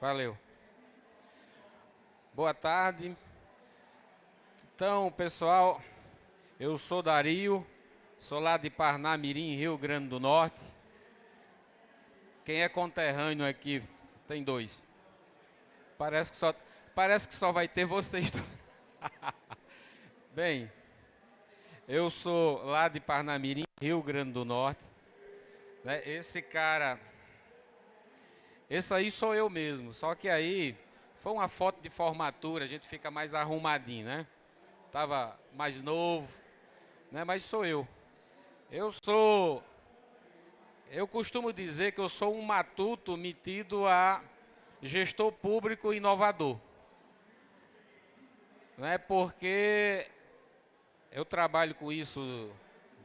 Valeu. Boa tarde. Então, pessoal, eu sou Dario, sou lá de Parnamirim, Rio Grande do Norte. Quem é conterrâneo aqui? Tem dois. Parece que só, parece que só vai ter vocês. Bem, eu sou lá de Parnamirim, Rio Grande do Norte. Né? Esse cara, esse aí sou eu mesmo. Só que aí foi uma foto de formatura, a gente fica mais arrumadinho, né? Tava mais novo, né? Mas sou eu. Eu sou, eu costumo dizer que eu sou um matuto metido a gestor público inovador. Não é porque eu trabalho com isso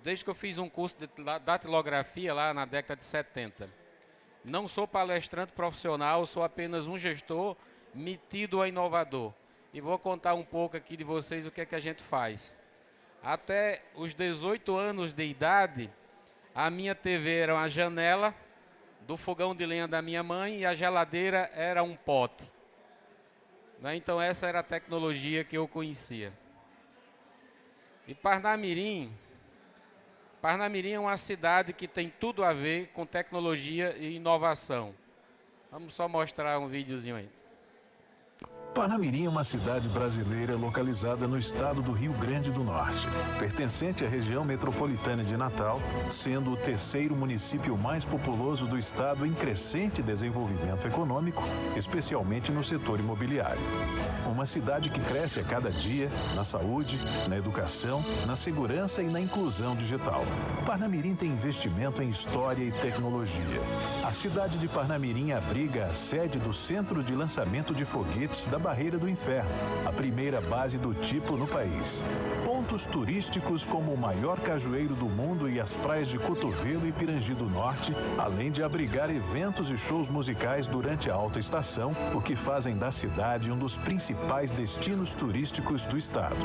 desde que eu fiz um curso de datilografia lá na década de 70. Não sou palestrante profissional, sou apenas um gestor metido a inovador. E vou contar um pouco aqui de vocês o que é que a gente faz. Até os 18 anos de idade, a minha TV era uma janela do fogão de lenha da minha mãe e a geladeira era um pote. Né? Então essa era a tecnologia que eu conhecia. E Parnamirim, Parnamirim é uma cidade que tem tudo a ver com tecnologia e inovação. Vamos só mostrar um videozinho aí. Parnamirim é uma cidade brasileira localizada no estado do Rio Grande do Norte, pertencente à região metropolitana de Natal, sendo o terceiro município mais populoso do estado em crescente desenvolvimento econômico, especialmente no setor imobiliário. Uma cidade que cresce a cada dia na saúde, na educação, na segurança e na inclusão digital. Parnamirim tem investimento em história e tecnologia. A cidade de Parnamirim abriga a sede do Centro de Lançamento de Foguetes da Barreira do Inferno, a primeira base do tipo no país. Pontos turísticos como o maior cajueiro do mundo e as praias de Cotovelo e Pirangi do Norte, além de abrigar eventos e shows musicais durante a alta estação, o que fazem da cidade um dos principais destinos turísticos do estado.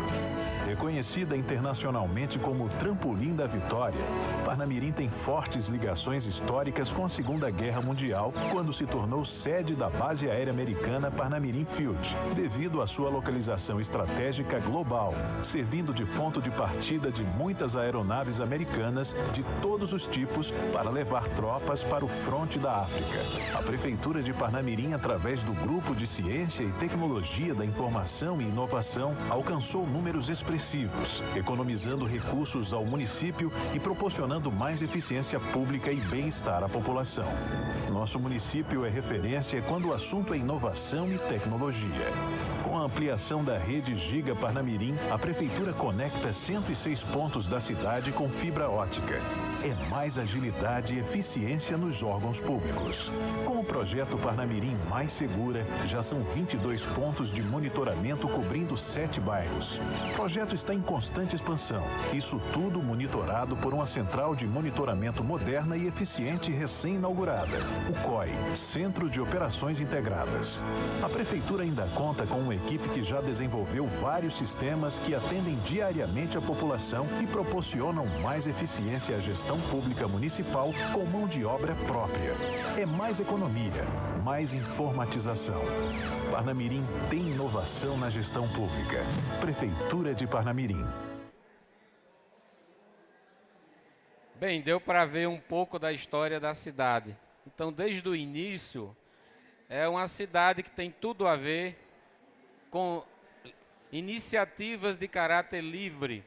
Reconhecida internacionalmente como o trampolim da vitória, Parnamirim tem fortes ligações históricas com a Segunda Guerra Mundial, quando se tornou sede da base aérea americana Parnamirim Field, devido à sua localização estratégica global, servindo de ponto de partida de muitas aeronaves americanas de todos os tipos para levar tropas para o fronte da África. A Prefeitura de Parnamirim, através do Grupo de Ciência e Tecnologia da Informação e Inovação, alcançou números expressivos, economizando recursos ao município e proporcionando mais eficiência pública e bem-estar à população. Nosso município é referência quando o assunto é inovação e tecnologia. Com a ampliação da rede Giga Parnamirim, a Prefeitura conecta 106 pontos da cidade com fibra ótica. É mais agilidade e eficiência nos órgãos públicos. Com o projeto Parnamirim Mais Segura, já são 22 pontos de monitoramento cobrindo sete bairros. O projeto está em constante expansão. Isso tudo monitorado por uma central de monitoramento moderna e eficiente recém-inaugurada, o COI, Centro de Operações Integradas. A Prefeitura ainda conta com uma equipe que já desenvolveu vários sistemas que atendem diariamente a população e proporcionam mais eficiência à gestão pública municipal com mão de obra própria. É mais economia, mais informatização. Parnamirim tem inovação na gestão pública. Prefeitura de Parnamirim. Bem, deu para ver um pouco da história da cidade. Então, desde o início, é uma cidade que tem tudo a ver com iniciativas de caráter livre.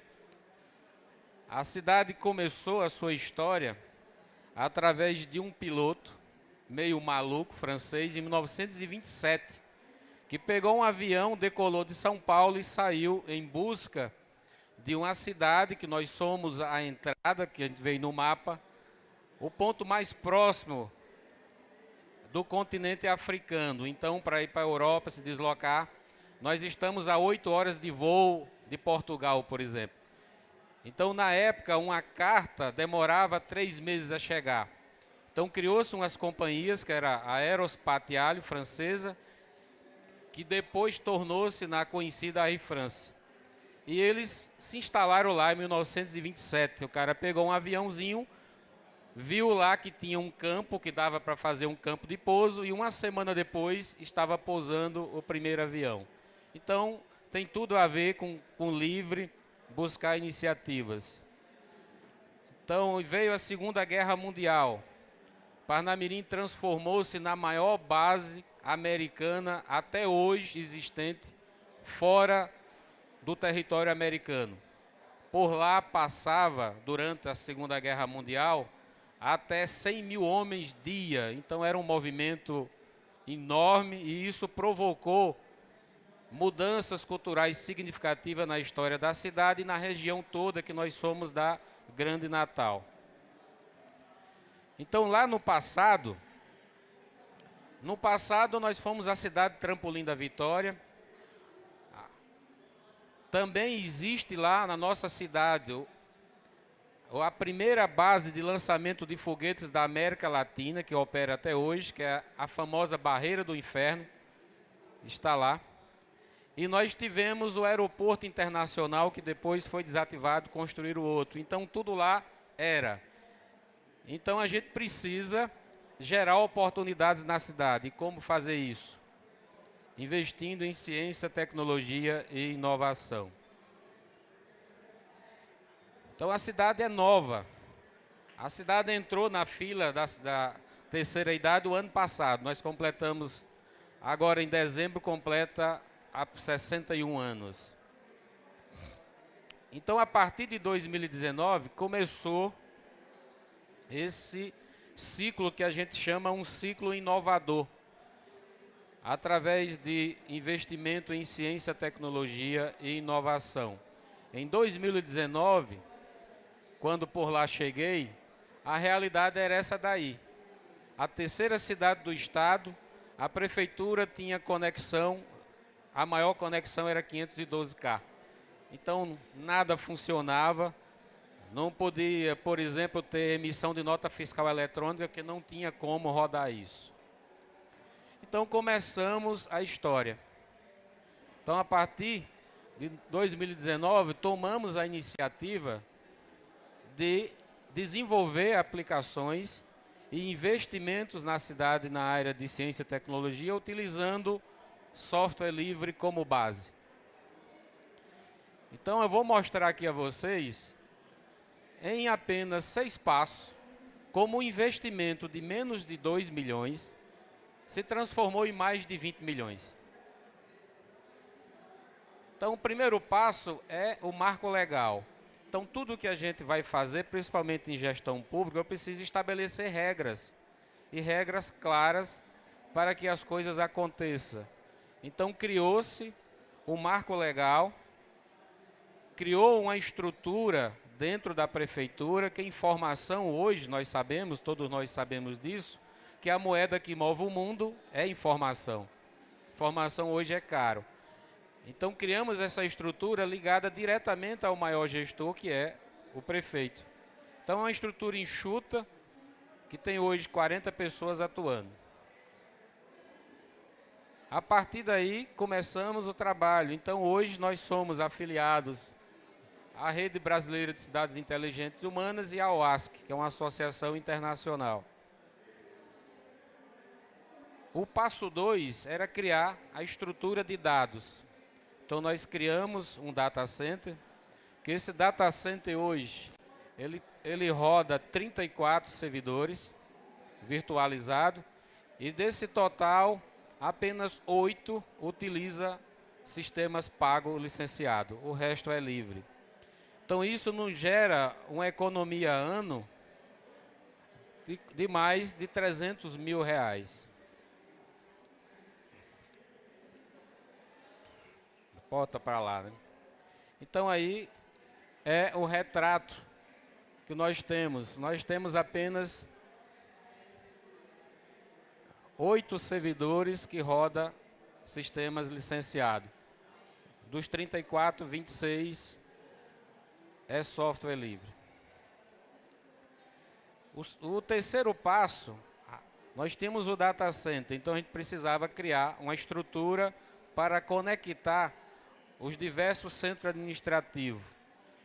A cidade começou a sua história através de um piloto meio maluco francês em 1927, que pegou um avião, decolou de São Paulo e saiu em busca de uma cidade que nós somos a entrada, que a gente veio no mapa, o ponto mais próximo do continente africano. Então, para ir para a Europa, se deslocar, nós estamos a oito horas de voo de Portugal, por exemplo. Então, na época, uma carta demorava três meses a chegar. Então, criou-se umas companhias, que era a Aerospatiale francesa, que depois tornou-se na conhecida Air France. E eles se instalaram lá em 1927. O cara pegou um aviãozinho, viu lá que tinha um campo que dava para fazer um campo de pouso e uma semana depois estava pousando o primeiro avião. Então, tem tudo a ver com, com livre buscar iniciativas. Então, veio a Segunda Guerra Mundial. Parnamirim transformou-se na maior base americana até hoje existente fora do território americano. Por lá passava, durante a Segunda Guerra Mundial, até 100 mil homens dia. Então era um movimento enorme e isso provocou mudanças culturais significativas na história da cidade e na região toda que nós somos da Grande Natal. Então lá no passado, no passado nós fomos a cidade trampolim da Vitória. Também existe lá na nossa cidade a primeira base de lançamento de foguetes da América Latina, que opera até hoje, que é a famosa Barreira do Inferno, está lá. E nós tivemos o aeroporto internacional, que depois foi desativado, construir o outro. Então, tudo lá era. Então, a gente precisa gerar oportunidades na cidade. E como fazer isso? Investindo em ciência, tecnologia e inovação. Então a cidade é nova. A cidade entrou na fila da, da terceira idade o ano passado. Nós completamos, agora em dezembro, completa há 61 anos. Então, a partir de 2019, começou esse ciclo que a gente chama um ciclo inovador, através de investimento em ciência, tecnologia e inovação. Em 2019, quando por lá cheguei, a realidade era essa daí. A terceira cidade do estado, a prefeitura tinha conexão, a maior conexão era 512K. Então, nada funcionava, não podia, por exemplo, ter emissão de nota fiscal eletrônica, porque não tinha como rodar isso. Então, começamos a história. Então, a partir de 2019, tomamos a iniciativa de desenvolver aplicações e investimentos na cidade na área de ciência e tecnologia, utilizando software livre como base. Então eu vou mostrar aqui a vocês, em apenas seis passos, como um investimento de menos de 2 milhões se transformou em mais de 20 milhões. Então o primeiro passo é o marco legal. Então, tudo que a gente vai fazer, principalmente em gestão pública, eu preciso estabelecer regras. E regras claras para que as coisas aconteçam. Então, criou-se um marco legal, criou uma estrutura dentro da prefeitura, que informação hoje, nós sabemos, todos nós sabemos disso, que a moeda que move o mundo é informação. Informação hoje é caro. Então criamos essa estrutura ligada diretamente ao maior gestor, que é o prefeito. Então é uma estrutura enxuta, que tem hoje 40 pessoas atuando. A partir daí, começamos o trabalho. Então, hoje nós somos afiliados à Rede Brasileira de Cidades Inteligentes Humanas e à OASC, que é uma associação internacional. O passo 2 era criar a estrutura de dados. Então nós criamos um data center, que esse data center hoje, ele, ele roda 34 servidores virtualizado e desse total, apenas 8 utiliza sistemas pago licenciado, o resto é livre. Então isso nos gera uma economia ano de, de mais de 300 mil reais. Bota para lá, né? Então aí é o retrato que nós temos. Nós temos apenas oito servidores que roda sistemas licenciados. Dos 34, 26 é software livre. O, o terceiro passo, nós temos o data center, então a gente precisava criar uma estrutura para conectar os diversos centros administrativos.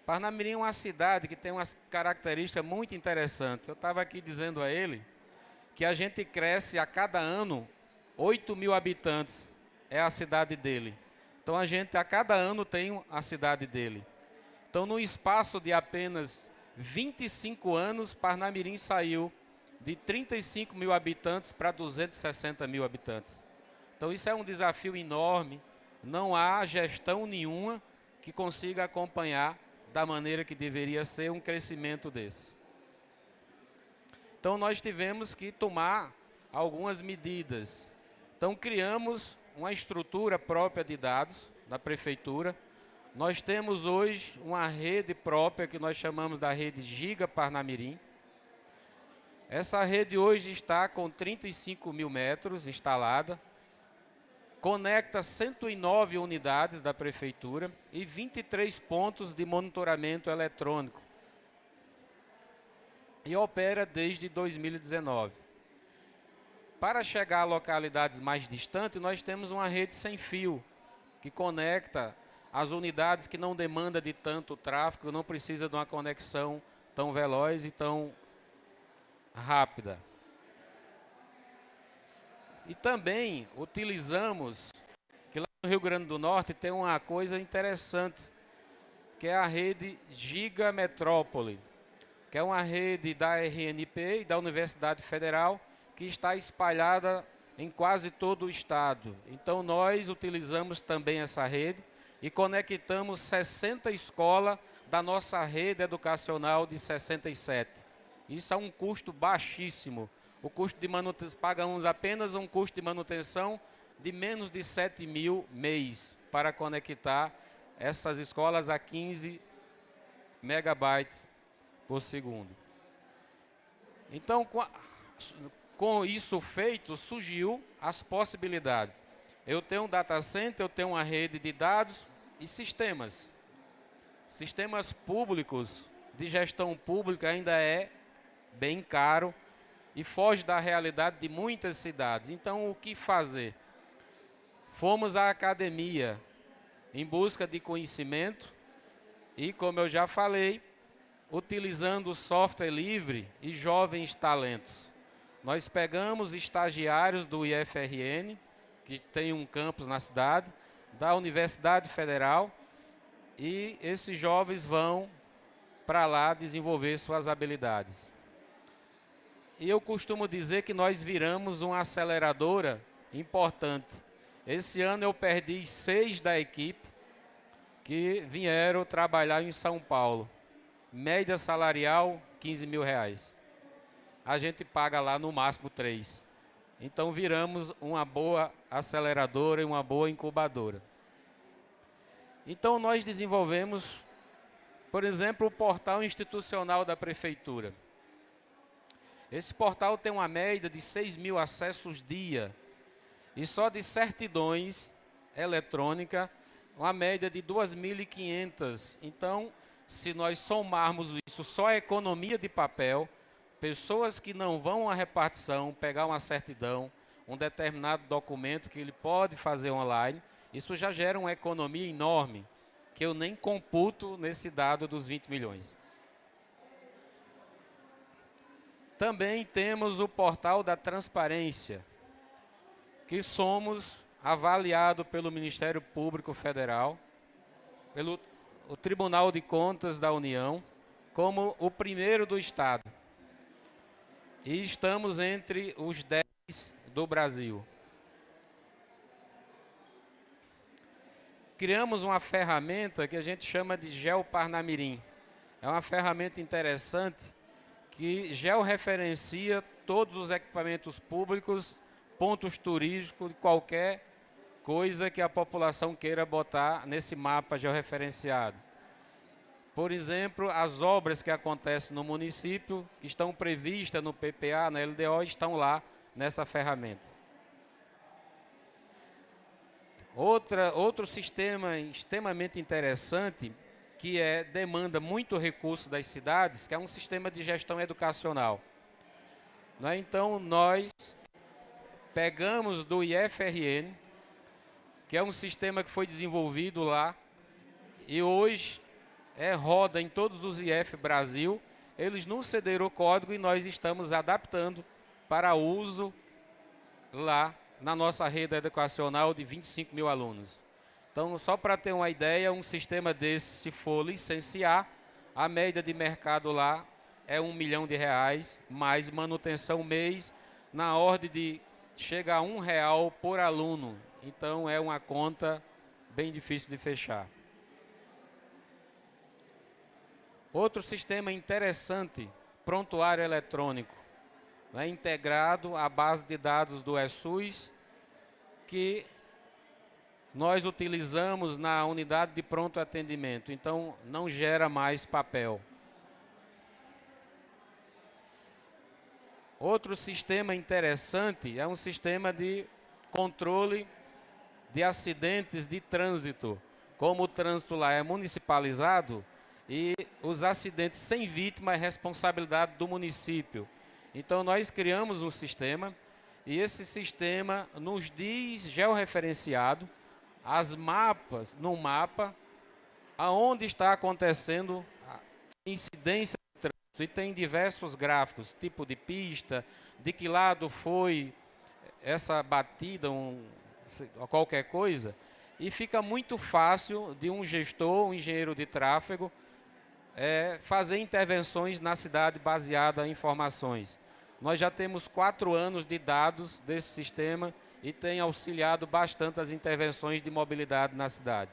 Parnamirim é uma cidade que tem uma característica muito interessante. Eu estava aqui dizendo a ele que a gente cresce a cada ano 8 mil habitantes, é a cidade dele. Então a gente a cada ano tem a cidade dele. Então no espaço de apenas 25 anos, Parnamirim saiu de 35 mil habitantes para 260 mil habitantes. Então isso é um desafio enorme. Não há gestão nenhuma que consiga acompanhar da maneira que deveria ser um crescimento desse. Então nós tivemos que tomar algumas medidas. Então criamos uma estrutura própria de dados da prefeitura. Nós temos hoje uma rede própria que nós chamamos da rede Giga Parnamirim. Essa rede hoje está com 35 mil metros instalada conecta 109 unidades da prefeitura e 23 pontos de monitoramento eletrônico e opera desde 2019. Para chegar a localidades mais distantes, nós temos uma rede sem fio que conecta as unidades que não demanda de tanto tráfego, não precisa de uma conexão tão veloz e tão rápida. E também utilizamos, que lá no Rio Grande do Norte tem uma coisa interessante, que é a rede Giga Metrópole, que é uma rede da RNP e da Universidade Federal, que está espalhada em quase todo o estado. Então nós utilizamos também essa rede e conectamos 60 escolas da nossa rede educacional de 67. Isso é um custo baixíssimo o custo de manutenção, pagamos apenas um custo de manutenção de menos de 7 mil mês para conectar essas escolas a 15 megabytes por segundo. Então, com, a, com isso feito, surgiu as possibilidades. Eu tenho um data center, eu tenho uma rede de dados e sistemas. Sistemas públicos de gestão pública ainda é bem caro e foge da realidade de muitas cidades. Então, o que fazer? Fomos à academia em busca de conhecimento e, como eu já falei, utilizando software livre e jovens talentos. Nós pegamos estagiários do IFRN, que tem um campus na cidade, da Universidade Federal, e esses jovens vão para lá desenvolver suas habilidades. E eu costumo dizer que nós viramos uma aceleradora importante. Esse ano eu perdi seis da equipe que vieram trabalhar em São Paulo. Média salarial, 15 mil reais. A gente paga lá no máximo três. Então viramos uma boa aceleradora e uma boa incubadora. Então nós desenvolvemos, por exemplo, o portal institucional da prefeitura. Esse portal tem uma média de 6 mil acessos dia. E só de certidões eletrônica, uma média de 2.500. Então, se nós somarmos isso só a economia de papel, pessoas que não vão à repartição, pegar uma certidão, um determinado documento que ele pode fazer online, isso já gera uma economia enorme, que eu nem computo nesse dado dos 20 milhões. Também temos o portal da transparência, que somos avaliado pelo Ministério Público Federal, pelo o Tribunal de Contas da União, como o primeiro do Estado. E estamos entre os 10 do Brasil. Criamos uma ferramenta que a gente chama de Geoparnamirim. É uma ferramenta interessante que georreferencia todos os equipamentos públicos, pontos turísticos, qualquer coisa que a população queira botar nesse mapa georreferenciado. Por exemplo, as obras que acontecem no município, que estão previstas no PPA, na LDO, estão lá nessa ferramenta. Outra, outro sistema extremamente interessante que é, demanda muito recurso das cidades, que é um sistema de gestão educacional. Né? Então, nós pegamos do IFRN, que é um sistema que foi desenvolvido lá, e hoje é, roda em todos os IF Brasil. Eles nos cederam o código e nós estamos adaptando para uso lá na nossa rede educacional de 25 mil alunos. Então, só para ter uma ideia, um sistema desse, se for licenciar, a média de mercado lá é um milhão de reais, mais manutenção mês, na ordem de chega a um real por aluno. Então, é uma conta bem difícil de fechar. Outro sistema interessante, prontuário eletrônico, né, integrado à base de dados do ESUS, que nós utilizamos na unidade de pronto atendimento, então não gera mais papel. Outro sistema interessante é um sistema de controle de acidentes de trânsito. Como o trânsito lá é municipalizado e os acidentes sem vítima é responsabilidade do município. Então nós criamos um sistema e esse sistema nos diz georreferenciado as mapas no mapa aonde está acontecendo a incidência de trânsito e tem diversos gráficos, tipo de pista, de que lado foi essa batida, um, qualquer coisa, e fica muito fácil de um gestor, um engenheiro de tráfego, é, fazer intervenções na cidade baseada em informações. Nós já temos quatro anos de dados desse sistema e tem auxiliado bastante as intervenções de mobilidade na cidade.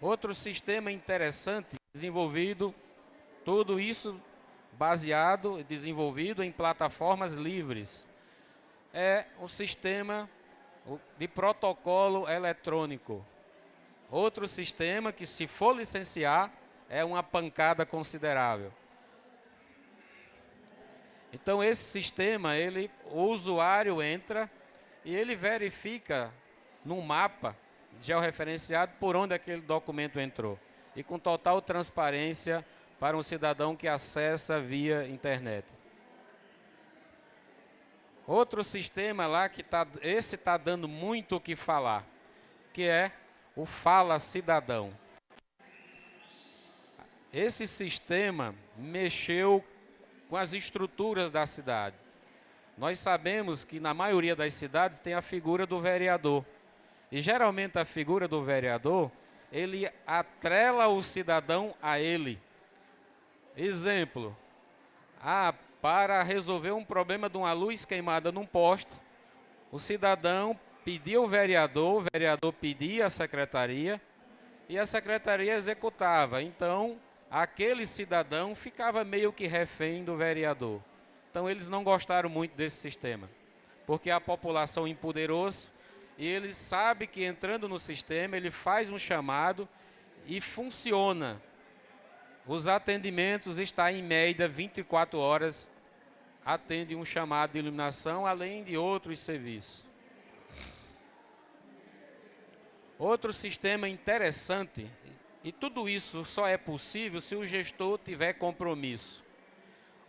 Outro sistema interessante desenvolvido, tudo isso baseado e desenvolvido em plataformas livres, é o sistema de protocolo eletrônico. Outro sistema que, se for licenciar, é uma pancada considerável. Então esse sistema, ele, o usuário entra e ele verifica no mapa georreferenciado por onde aquele documento entrou. E com total transparência para um cidadão que acessa via internet. Outro sistema lá que tá, esse está dando muito o que falar, que é o Fala Cidadão. Esse sistema mexeu com as estruturas da cidade. Nós sabemos que na maioria das cidades tem a figura do vereador. E geralmente a figura do vereador, ele atrela o cidadão a ele. Exemplo, ah, para resolver um problema de uma luz queimada num poste, o cidadão pedia ao vereador, o vereador pedia à secretaria e a secretaria executava. Então, aquele cidadão ficava meio que refém do vereador. Então eles não gostaram muito desse sistema, porque a população empoderou-se e ele sabe que entrando no sistema ele faz um chamado e funciona. Os atendimentos estão em média 24 horas, atende um chamado de iluminação, além de outros serviços. Outro sistema interessante e tudo isso só é possível se o gestor tiver compromisso.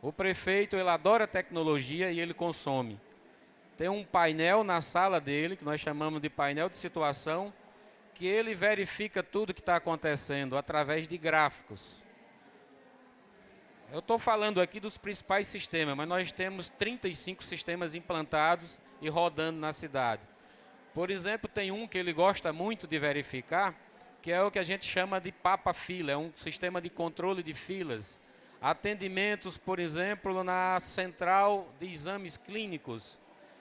O prefeito, ele adora tecnologia e ele consome. Tem um painel na sala dele, que nós chamamos de painel de situação, que ele verifica tudo que está acontecendo através de gráficos. Eu estou falando aqui dos principais sistemas, mas nós temos 35 sistemas implantados e rodando na cidade. Por exemplo, tem um que ele gosta muito de verificar, que é o que a gente chama de papa-fila, é um sistema de controle de filas. Atendimentos, por exemplo, na central de exames clínicos.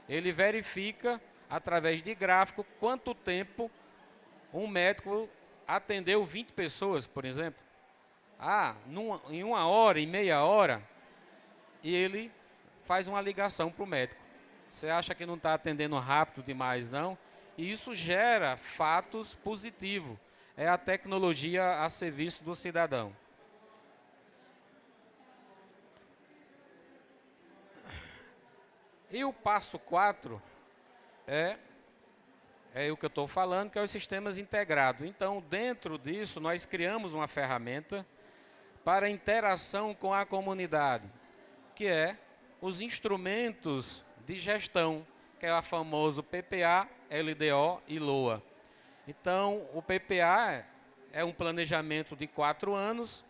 Ele verifica, através de gráfico, quanto tempo um médico atendeu 20 pessoas, por exemplo. Ah, numa, em uma hora, em meia hora, e ele faz uma ligação para o médico. Você acha que não está atendendo rápido demais, não? E isso gera fatos positivos é a tecnologia a serviço do cidadão. E o passo 4 é, é o que eu estou falando, que é os sistemas integrados. Então, dentro disso, nós criamos uma ferramenta para interação com a comunidade, que é os instrumentos de gestão, que é o famoso PPA, LDO e LOA. Então, o PPA é um planejamento de quatro anos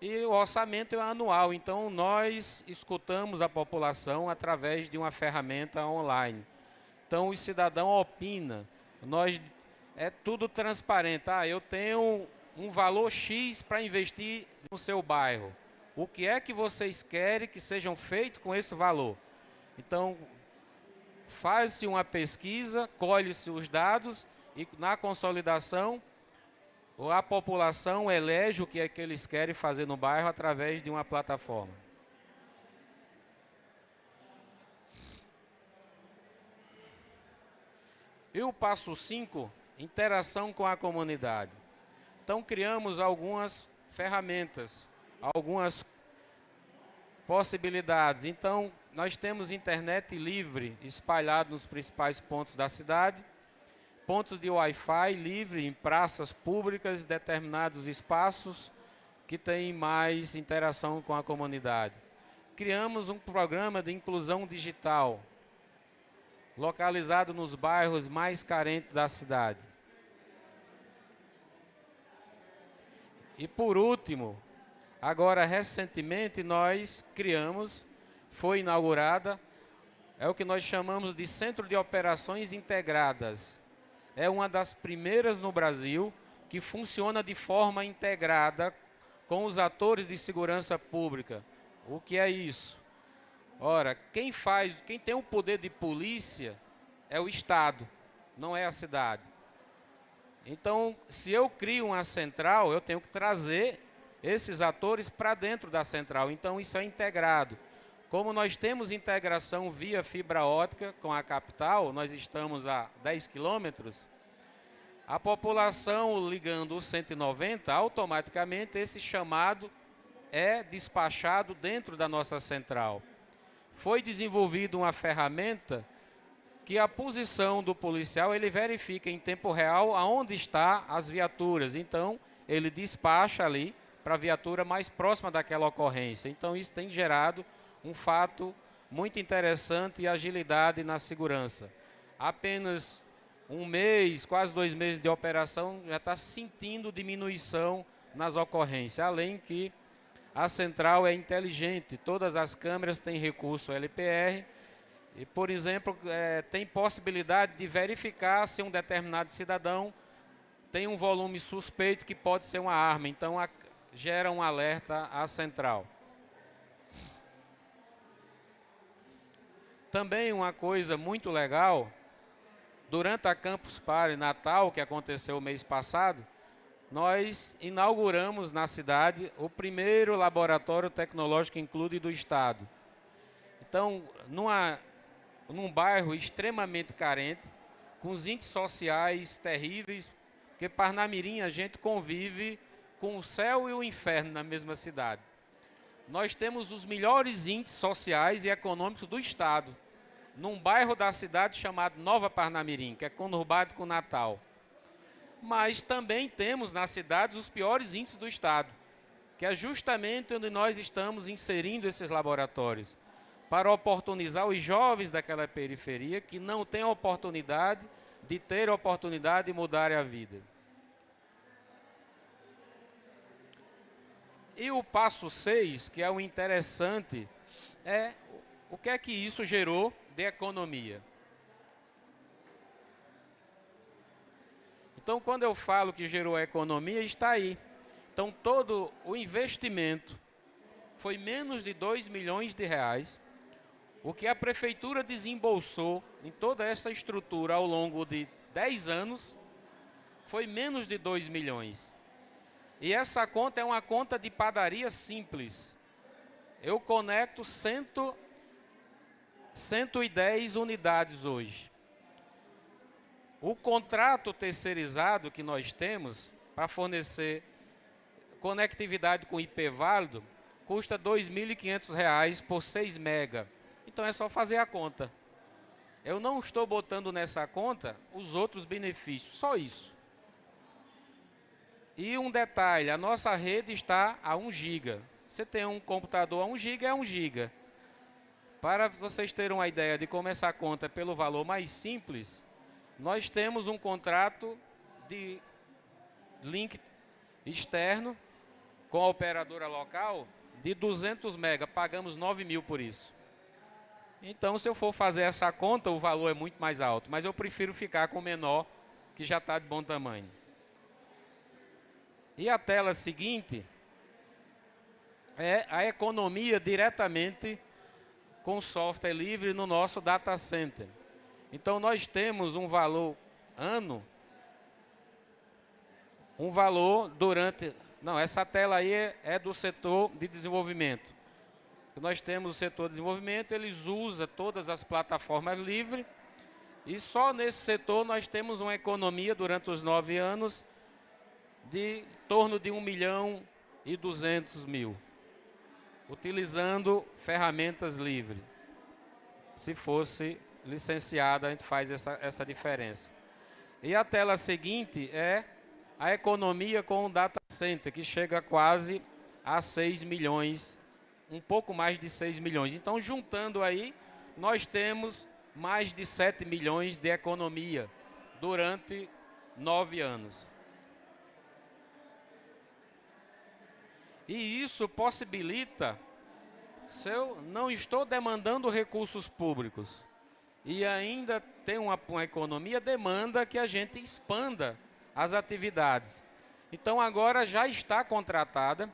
e o orçamento é anual. Então, nós escutamos a população através de uma ferramenta online. Então, o cidadão opina. Nós é tudo transparente. Ah, eu tenho um valor X para investir no seu bairro. O que é que vocês querem que sejam feitos com esse valor? Então, faz-se uma pesquisa, colhe-se os dados e na consolidação a população elege o que é que eles querem fazer no bairro através de uma plataforma. E o passo 5, interação com a comunidade. Então criamos algumas ferramentas, algumas possibilidades. Então nós temos internet livre espalhado nos principais pontos da cidade, pontos de Wi-Fi livre em praças públicas, determinados espaços que têm mais interação com a comunidade. Criamos um programa de inclusão digital, localizado nos bairros mais carentes da cidade. E por último, agora recentemente nós criamos, foi inaugurada, é o que nós chamamos de Centro de Operações Integradas. É uma das primeiras no Brasil que funciona de forma integrada com os atores de segurança pública. O que é isso? Ora, quem faz, quem tem o poder de polícia é o Estado, não é a cidade. Então, se eu crio uma central, eu tenho que trazer esses atores para dentro da central. Então, isso é integrado. Como nós temos integração via fibra ótica com a capital, nós estamos a 10 quilômetros, a população ligando o 190, automaticamente esse chamado é despachado dentro da nossa central. Foi desenvolvida uma ferramenta que a posição do policial ele verifica em tempo real aonde está as viaturas. Então, ele despacha ali para a viatura mais próxima daquela ocorrência. Então, isso tem gerado um fato muito interessante e agilidade na segurança. Apenas um mês, quase dois meses de operação, já está sentindo diminuição nas ocorrências. Além que a central é inteligente, todas as câmeras têm recurso LPR, e, por exemplo, é, tem possibilidade de verificar se um determinado cidadão tem um volume suspeito que pode ser uma arma. Então, a, gera um alerta à central. Também uma coisa muito legal, durante a Campus Party Natal, que aconteceu o mês passado, nós inauguramos na cidade o primeiro laboratório tecnológico include do Estado. Então, numa num bairro extremamente carente, com os índices sociais terríveis, porque Parnamirim a gente convive com o céu e o inferno na mesma cidade. Nós temos os melhores índices sociais e econômicos do Estado, num bairro da cidade chamado Nova Parnamirim, que é conurbado com Natal. Mas também temos na cidade os piores índices do Estado, que é justamente onde nós estamos inserindo esses laboratórios para oportunizar os jovens daquela periferia que não têm oportunidade de ter oportunidade de mudar a vida. E o passo 6, que é o interessante, é o que é que isso gerou de economia. Então, quando eu falo que gerou economia, está aí. Então, todo o investimento foi menos de 2 milhões de reais o que a prefeitura desembolsou em toda essa estrutura ao longo de 10 anos foi menos de 2 milhões. E essa conta é uma conta de padaria simples. Eu conecto 100, 110 unidades hoje. O contrato terceirizado que nós temos para fornecer conectividade com IP válido custa R$ 2.500 por 6 mega. Então é só fazer a conta. Eu não estou botando nessa conta os outros benefícios, só isso. E um detalhe, a nossa rede está a 1 GB. Você tem um computador a 1 GB, é 1 GB. Para vocês terem uma ideia de começar a conta pelo valor mais simples, nós temos um contrato de link externo com a operadora local de 200 mega, pagamos 9 mil por isso. Então, se eu for fazer essa conta, o valor é muito mais alto, mas eu prefiro ficar com o menor, que já está de bom tamanho. E a tela seguinte é a economia diretamente com software livre no nosso data center. Então, nós temos um valor ano, um valor durante... Não, essa tela aí é, do setor de desenvolvimento. Nós temos o setor de desenvolvimento, eles usam todas as plataformas livres, e só nesse setor nós temos uma economia durante os nove anos de em torno de 1 milhão e 200 mil, utilizando ferramentas livres. Se fosse licenciada, a gente faz essa, essa diferença. E a tela seguinte é a economia com o data center, que chega quase a 6 milhões, um pouco mais de 6 milhões. Então, juntando aí, nós temos mais de 7 milhões de economia durante nove anos. E isso possibilita, se eu não estou demandando recursos públicos e ainda tem uma, uma economia, demanda que a gente expanda as atividades. Então agora já está contratada.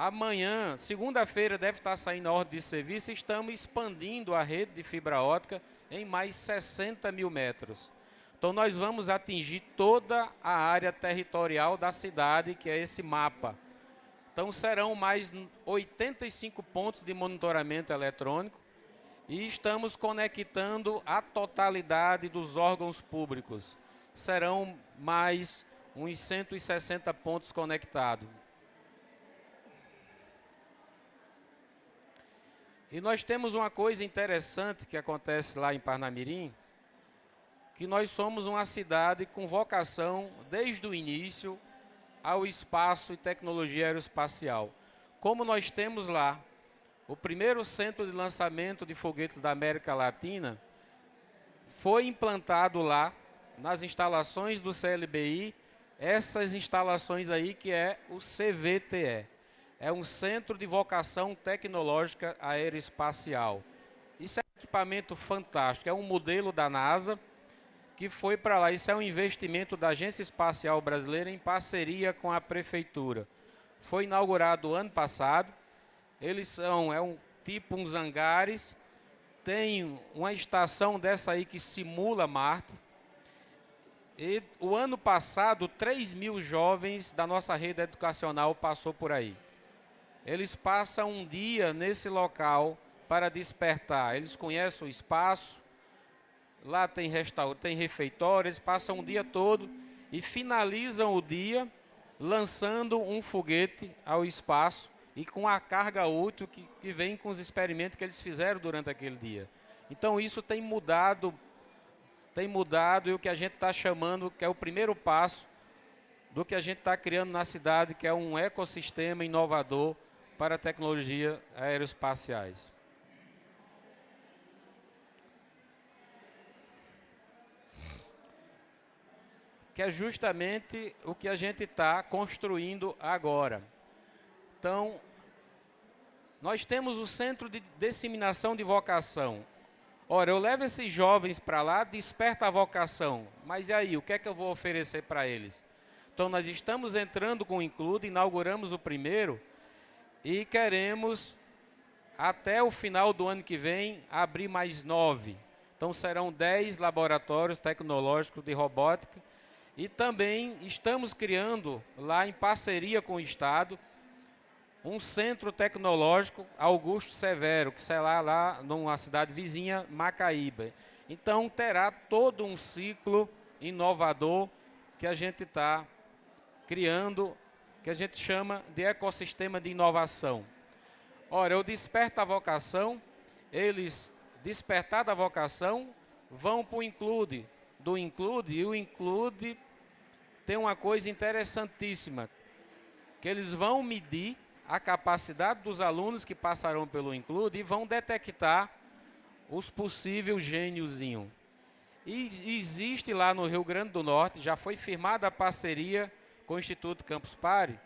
Amanhã, segunda-feira, deve estar saindo a ordem de serviço. Estamos expandindo a rede de fibra ótica em mais 60 mil metros. Então nós vamos atingir toda a área territorial da cidade, que é esse mapa. Então serão mais 85 pontos de monitoramento eletrônico e estamos conectando a totalidade dos órgãos públicos. Serão mais uns 160 pontos conectados. E nós temos uma coisa interessante que acontece lá em Parnamirim, que nós somos uma cidade com vocação, desde o início, ao espaço e tecnologia aeroespacial. Como nós temos lá o primeiro centro de lançamento de foguetes da América Latina, foi implantado lá, nas instalações do CLBI, essas instalações aí que é o CVTE. É um Centro de Vocação Tecnológica Aeroespacial. Isso é um equipamento fantástico, é um modelo da NASA, que foi para lá. Isso é um investimento da Agência Espacial Brasileira em parceria com a Prefeitura. Foi inaugurado ano passado. Eles são, é um tipo uns hangares, tem uma estação dessa aí que simula Marte. E o ano passado, 3 mil jovens da nossa rede educacional passou por aí. Eles passam um dia nesse local para despertar. Eles conhecem o espaço, Lá tem restaurante, tem refeitório, eles passam o dia todo e finalizam o dia lançando um foguete ao espaço e com a carga útil que, que vem com os experimentos que eles fizeram durante aquele dia. Então isso tem mudado, tem mudado e o que a gente está chamando que é o primeiro passo do que a gente está criando na cidade, que é um ecossistema inovador para tecnologia aeroespaciais. que é justamente o que a gente está construindo agora. Então, nós temos o Centro de Disseminação de Vocação. Ora, eu levo esses jovens para lá, desperta a vocação. Mas e aí, o que é que eu vou oferecer para eles? Então, nós estamos entrando com o Include, inauguramos o primeiro e queremos, até o final do ano que vem, abrir mais nove. Então, serão dez laboratórios tecnológicos de robótica e também estamos criando, lá em parceria com o Estado, um centro tecnológico Augusto Severo, que será lá numa cidade vizinha, Macaíba. Então terá todo um ciclo inovador que a gente está criando, que a gente chama de ecossistema de inovação. Ora, eu desperto a vocação, eles, despertar da vocação, vão para o Include, do Include, e o Include tem uma coisa interessantíssima, que eles vão medir a capacidade dos alunos que passarão pelo Include e vão detectar os possíveis gêniozinhos. E existe lá no Rio Grande do Norte, já foi firmada a parceria com o Instituto Campus Party,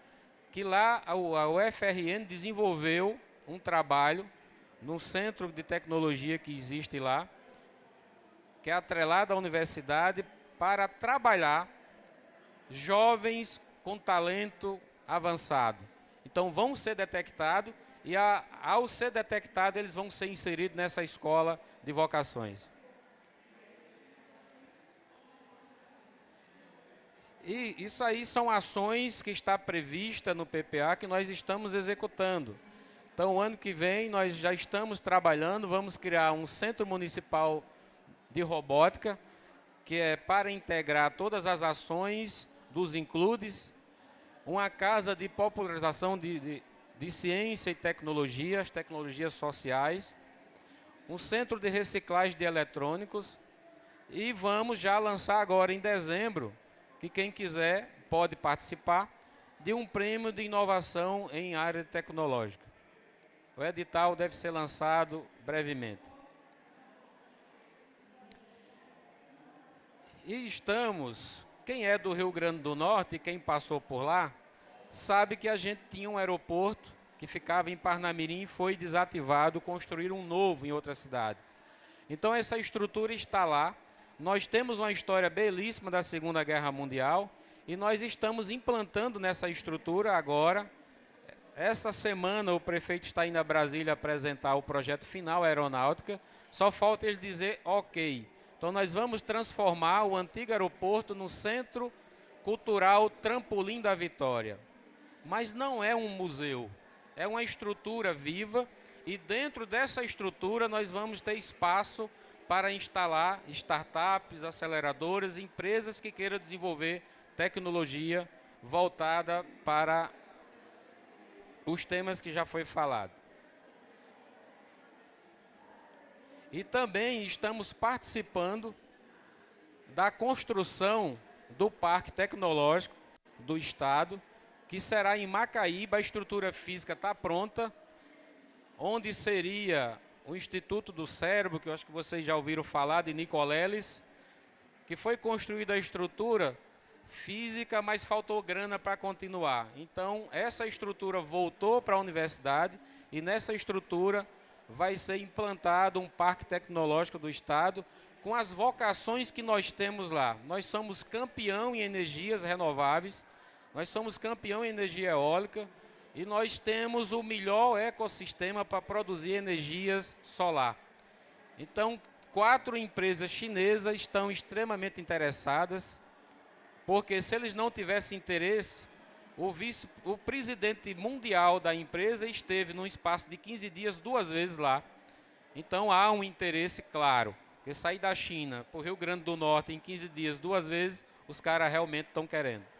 que lá a UFRN desenvolveu um trabalho no centro de tecnologia que existe lá, que é atrelado à universidade para trabalhar jovens com talento avançado. Então vão ser detectados e a, ao ser detectados eles vão ser inseridos nessa escola de vocações. E isso aí são ações que está prevista no PPA que nós estamos executando. Então, ano que vem, nós já estamos trabalhando, vamos criar um centro municipal de robótica, que é para integrar todas as ações dos includes, uma casa de popularização de, de, de ciência e tecnologia, as tecnologias sociais, um centro de reciclagem de eletrônicos, e vamos já lançar agora em dezembro que quem quiser pode participar de um prêmio de inovação em área tecnológica. O edital deve ser lançado brevemente. E estamos, quem é do Rio Grande do Norte quem passou por lá, sabe que a gente tinha um aeroporto que ficava em Parnamirim e foi desativado, construíram um novo em outra cidade. Então essa estrutura está lá, nós temos uma história belíssima da Segunda Guerra Mundial e nós estamos implantando nessa estrutura agora. Essa semana o prefeito está indo a Brasília apresentar o projeto final aeronáutica. Só falta ele dizer ok. Então nós vamos transformar o antigo aeroporto no Centro Cultural Trampolim da Vitória. Mas não é um museu, é uma estrutura viva e dentro dessa estrutura nós vamos ter espaço para instalar startups, aceleradoras, empresas que queiram desenvolver tecnologia voltada para os temas que já foi falado. E também estamos participando da construção do Parque Tecnológico do Estado, que será em Macaíba, a estrutura física está pronta, onde seria o Instituto do Cérebro, que eu acho que vocês já ouviram falar, de Nicoleles, que foi construída a estrutura física, mas faltou grana para continuar. Então, essa estrutura voltou para a universidade e nessa estrutura vai ser implantado um parque tecnológico do Estado com as vocações que nós temos lá. Nós somos campeão em energias renováveis, nós somos campeão em energia eólica, e nós temos o melhor ecossistema para produzir energias solar. Então, quatro empresas chinesas estão extremamente interessadas, porque se eles não tivessem interesse, o, vice, o presidente mundial da empresa esteve num espaço de 15 dias duas vezes lá. Então há um interesse claro. Porque sair da China para o Rio Grande do Norte em 15 dias duas vezes, os caras realmente estão querendo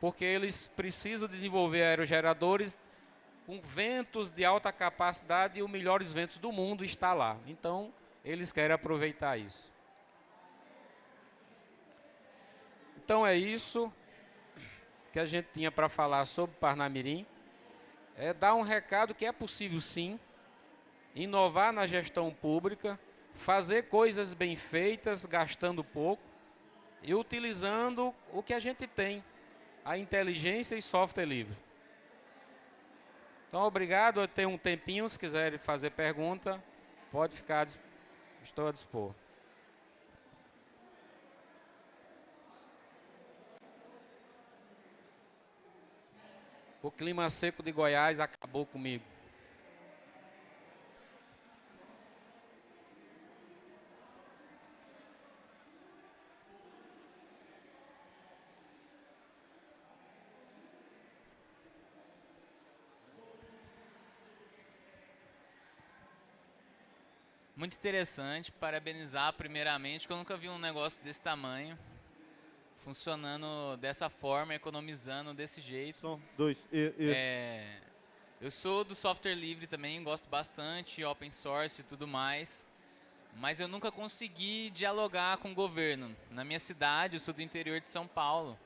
porque eles precisam desenvolver aerogeradores com ventos de alta capacidade e os melhores ventos do mundo está lá. Então, eles querem aproveitar isso. Então é isso que a gente tinha para falar sobre Parnamirim. É dar um recado que é possível sim, inovar na gestão pública, fazer coisas bem feitas, gastando pouco e utilizando o que a gente tem a inteligência e software livre. Então, obrigado. Eu tenho um tempinho, se quiserem fazer pergunta, pode ficar, estou a dispor. O clima seco de Goiás acabou comigo. Muito interessante, parabenizar primeiramente, porque eu nunca vi um negócio desse tamanho, funcionando dessa forma, economizando desse jeito. São dois. E, e... É, eu sou do software livre também, gosto bastante, open source e tudo mais, mas eu nunca consegui dialogar com o governo. Na minha cidade, eu sou do interior de São Paulo,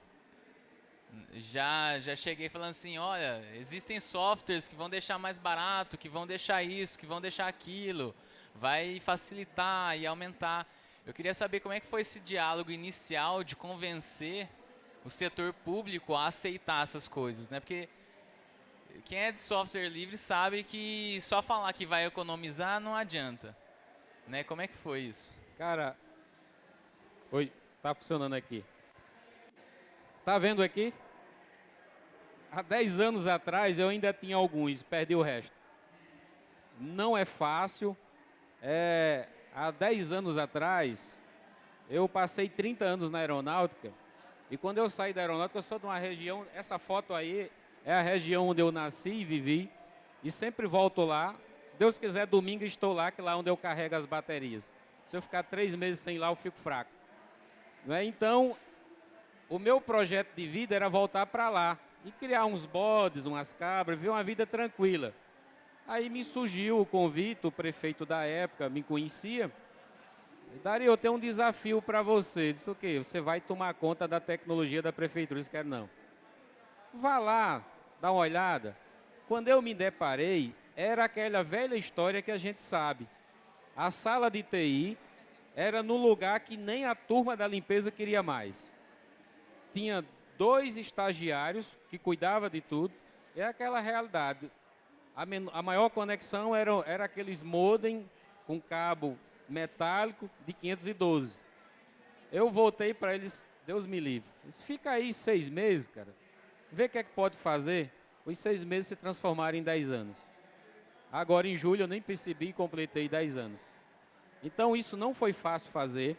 já, já cheguei falando assim, olha, existem softwares que vão deixar mais barato, que vão deixar isso, que vão deixar aquilo, vai facilitar e aumentar. Eu queria saber como é que foi esse diálogo inicial de convencer o setor público a aceitar essas coisas, né? Porque quem é de software livre sabe que só falar que vai economizar não adianta. Né? Como é que foi isso? Cara, oi, tá funcionando aqui. Tá vendo aqui? Há 10 anos atrás eu ainda tinha alguns, perdi o resto. Não é fácil. É, há 10 anos atrás, eu passei 30 anos na aeronáutica. E quando eu saí da aeronáutica, eu sou de uma região, essa foto aí é a região onde eu nasci e vivi. E sempre volto lá. Se Deus quiser, domingo estou lá, que é lá onde eu carrego as baterias. Se eu ficar três meses sem ir lá, eu fico fraco. É? Então, o meu projeto de vida era voltar para lá e criar uns bodes, umas cabras, viver uma vida tranquila. Aí me surgiu o convite, o prefeito da época me conhecia. Daria, eu tenho um desafio para você. Disse o quê? Você vai tomar conta da tecnologia da prefeitura. Eu disse, não. Vá lá, dá uma olhada. Quando eu me deparei, era aquela velha história que a gente sabe. A sala de TI era no lugar que nem a turma da limpeza queria mais. Tinha dois estagiários que cuidavam de tudo. É aquela realidade. A, a maior conexão era, era aqueles modem com cabo metálico de 512. Eu voltei para eles, Deus me livre. Fica aí seis meses, cara. Vê o que é que pode fazer. Os seis meses se transformaram em dez anos. Agora, em julho, eu nem percebi e completei dez anos. Então, isso não foi fácil fazer.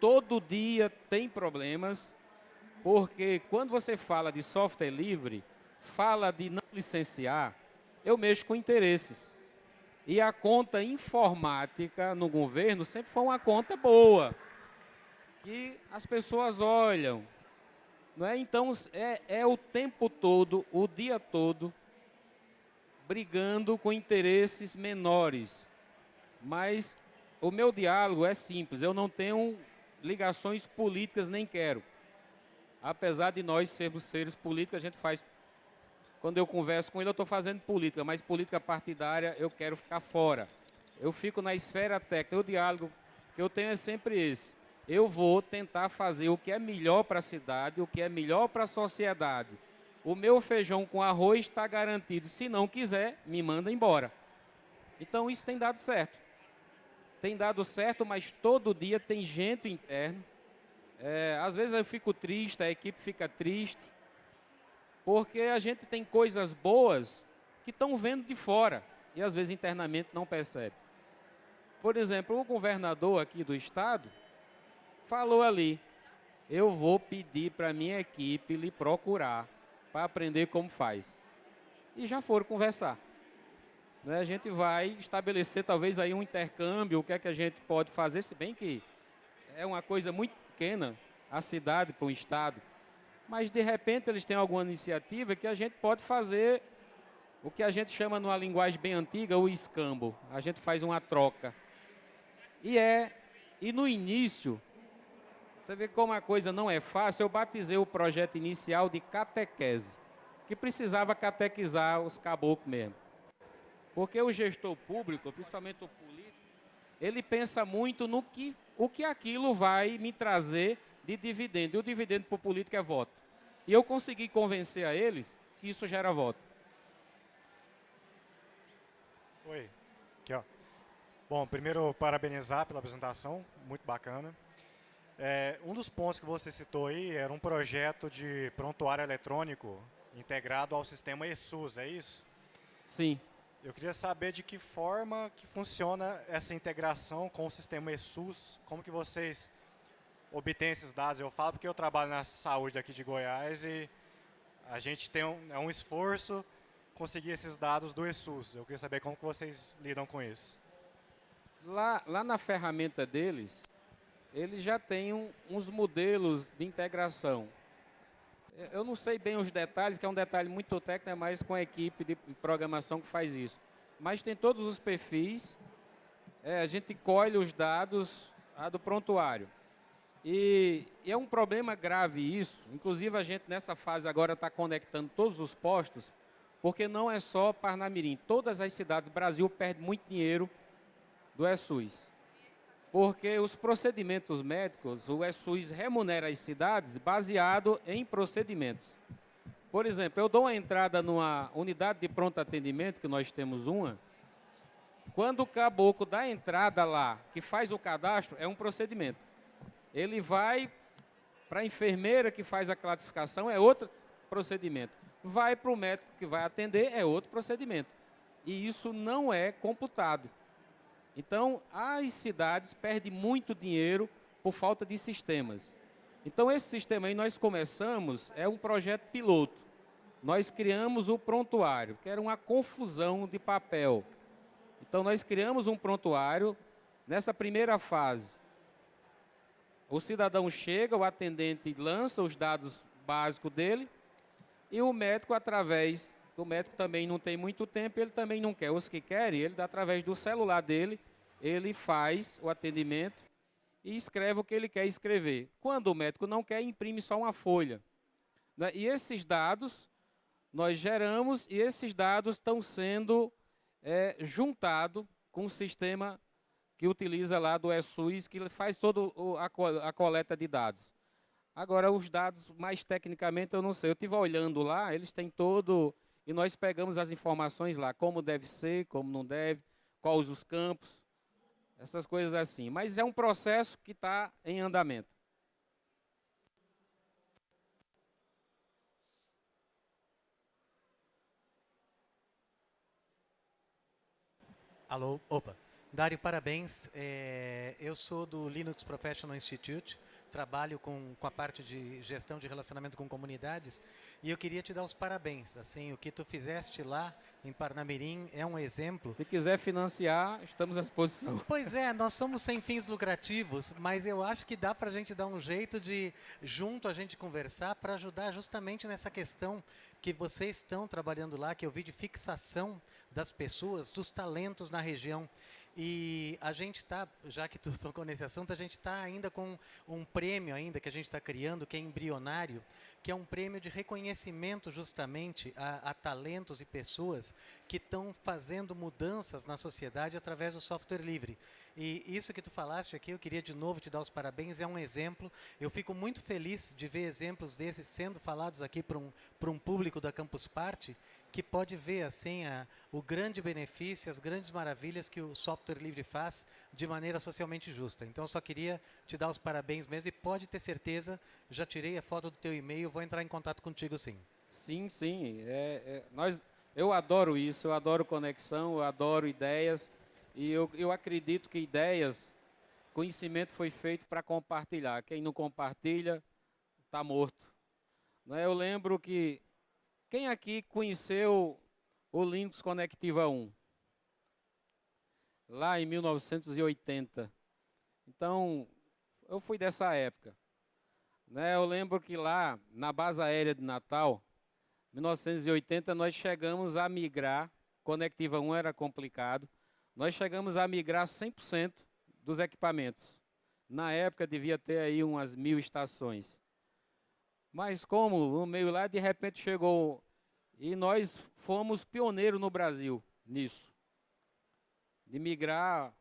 Todo dia tem problemas, porque quando você fala de software livre, fala de não licenciar, eu mexo com interesses. E a conta informática no governo sempre foi uma conta boa, que as pessoas olham, não é? Então, é, é o tempo todo, o dia todo, brigando com interesses menores. Mas o meu diálogo é simples, eu não tenho ligações políticas, nem quero. Apesar de nós sermos seres políticos, a gente faz... Quando eu converso com ele, eu estou fazendo política, mas política partidária eu quero ficar fora. Eu fico na esfera técnica, o diálogo que eu tenho é sempre esse eu vou tentar fazer o que é melhor para a cidade, o que é melhor para a sociedade. O meu feijão com arroz está garantido. Se não quiser, me manda embora. Então isso tem dado certo. Tem dado certo, mas todo dia tem gente interno. É, às vezes eu fico triste, a equipe fica triste, porque a gente tem coisas boas que estão vendo de fora e às vezes internamente não percebe. Por exemplo, o governador aqui do estado, falou ali, eu vou pedir para minha equipe lhe procurar para aprender como faz. E já foram conversar. Né? A gente vai estabelecer talvez aí um intercâmbio, o que é que a gente pode fazer, se bem que é uma coisa muito pequena, a cidade para um estado. Mas de repente eles têm alguma iniciativa que a gente pode fazer o que a gente chama numa linguagem bem antiga o escambo. A gente faz uma troca. E é e no início você vê como a coisa não é fácil. Eu batizei o projeto inicial de catequese, que precisava catequizar os caboclos mesmo. Porque o gestor público, principalmente o político, ele pensa muito no que, o que aquilo vai me trazer de dividendo. E o dividendo para o político é voto. E eu consegui convencer a eles que isso gera voto. Oi, aqui ó. Bom, primeiro parabenizar pela apresentação, muito bacana. É, um dos pontos que você citou aí era um projeto de prontuário eletrônico integrado ao sistema ESUS, é isso? Sim. Eu queria saber de que forma que funciona essa integração com o sistema ESUS, como que vocês obtêm esses dados. Eu falo porque eu trabalho na saúde daqui de Goiás e a gente tem um, é um esforço conseguir esses dados do ESUS. Eu queria saber como que vocês lidam com isso. Lá, lá na ferramenta deles, eles já têm um, uns modelos de integração. Eu não sei bem os detalhes, que é um detalhe muito técnico, é mais com a equipe de programação que faz isso. Mas tem todos os perfis, é, a gente colhe os dados a do prontuário. E, é um problema grave isso, inclusive a gente nessa fase agora está conectando todos os postos, porque não é só Parnamirim, todas as cidades, do Brasil perde muito dinheiro do ESUS. porque os procedimentos médicos, o SUS remunera as cidades baseado em procedimentos. Por exemplo, eu dou uma entrada numa unidade de pronto atendimento, que nós temos uma, quando o caboclo dá entrada lá, que faz o cadastro, é um procedimento. Ele vai para a enfermeira que faz a classificação, é outro procedimento. Vai para o médico que vai atender, é outro procedimento. E isso não é computado. Então, as cidades perdem muito dinheiro por falta de sistemas. Então, esse sistema aí nós começamos, é um projeto piloto. Nós criamos o prontuário, que era uma confusão de papel. Então, nós criamos um prontuário. Nessa primeira fase, o cidadão chega, o atendente lança os dados básicos dele, e o médico, através, o médico também não tem muito tempo, ele também não quer. Os que querem, ele, através do celular dele, ele faz o atendimento e escreve o que ele quer escrever. Quando o médico não quer, imprime só uma folha. Né? E esses dados nós geramos e esses dados estão sendo é, juntados com o sistema que utiliza lá do ESUS, que faz toda a coleta de dados. Agora, os dados, mais tecnicamente, eu não sei. Eu estive olhando lá, eles têm todo... E nós pegamos as informações lá, como deve ser, como não deve, quais os campos, essas coisas assim. Mas é um processo que está em andamento. Alô, opa. Dário, parabéns. É, eu sou do Linux Professional Institute, trabalho com, com a parte de gestão de relacionamento com comunidades e eu queria te dar os parabéns. Assim, o que tu fizeste lá em Parnamirim é um exemplo. Se quiser financiar, estamos à disposição. Pois é, nós somos sem fins lucrativos, mas eu acho que dá para a gente dar um jeito de, junto a gente conversar, para ajudar justamente nessa questão que vocês estão trabalhando lá, que eu vi de fixação das pessoas, dos talentos na região. E a gente está, já que tu tocou nesse assunto, a gente está ainda com um prêmio ainda que a gente está criando, que é embrionário, que é um prêmio de reconhecimento justamente a, a talentos e pessoas que estão fazendo mudanças na sociedade através do software livre. E isso que tu falaste aqui, eu queria de novo te dar os parabéns, é um exemplo. Eu fico muito feliz de ver exemplos desses sendo falados aqui para um, um público da Campus Party, que pode ver assim a, o grande benefício, as grandes maravilhas que o software livre faz de maneira socialmente justa. Então, só queria te dar os parabéns mesmo e pode ter certeza, já tirei a foto do teu e-mail, vou entrar em contato contigo sim. Sim, sim. É, é, nós, eu adoro isso, eu adoro conexão, eu adoro ideias e eu, eu acredito que ideias, conhecimento foi feito para compartilhar. Quem não compartilha está morto. Não é? Eu lembro que quem aqui conheceu o Linux Conectiva 1? Lá em 1980. Então, eu fui dessa época. Né, eu lembro que lá, na base aérea de Natal, 1980, nós chegamos a migrar, Conectiva 1 era complicado, nós chegamos a migrar 100% dos equipamentos. Na época devia ter aí umas mil estações. Mas como no meio lá, de repente chegou e nós fomos pioneiros no Brasil nisso, de migrar.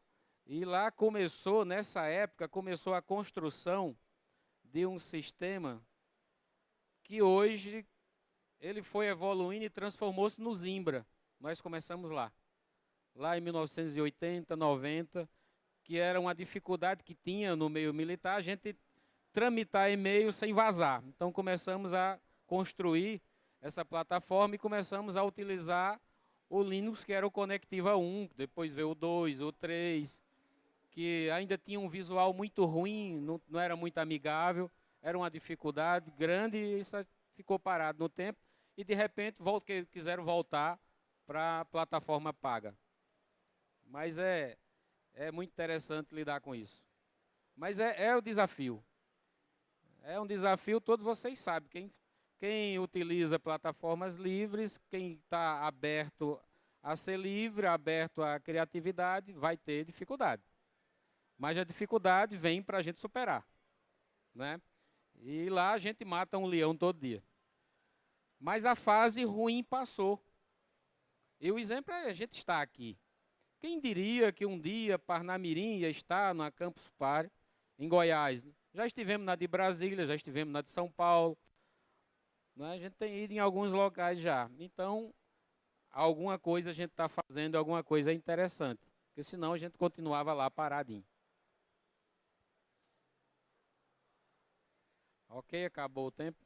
E lá começou, nessa época, começou a construção de um sistema que hoje ele foi evoluindo e transformou-se no Zimbra. Nós começamos lá. Lá em 1980, 90, que era uma dificuldade que tinha no meio militar, a gente tramitar e-mail sem vazar. Então começamos a construir essa plataforma e começamos a utilizar o Linux, que era o Conectiva 1, depois veio o 2, o 3, que ainda tinha um visual muito ruim, não, não era muito amigável, era uma dificuldade grande e isso ficou parado no tempo. E de repente volta, quiseram voltar para a plataforma paga. Mas é, é muito interessante lidar com isso. Mas é, é o desafio. É um desafio, todos vocês sabem. Quem quem utiliza plataformas livres, quem está aberto a ser livre, aberto à criatividade, vai ter dificuldade. Mas a dificuldade vem para a gente superar. Né? E lá a gente mata um leão todo dia. Mas a fase ruim passou. E o exemplo é a gente está aqui. Quem diria que um dia Parnamirim ia estar na Campus Party, em Goiás? Já estivemos na de Brasília, já estivemos na de São Paulo. Né? A gente tem ido em alguns locais já. Então, alguma coisa a gente está fazendo, alguma coisa interessante. Porque senão a gente continuava lá paradinho. Ok, acabou o tempo.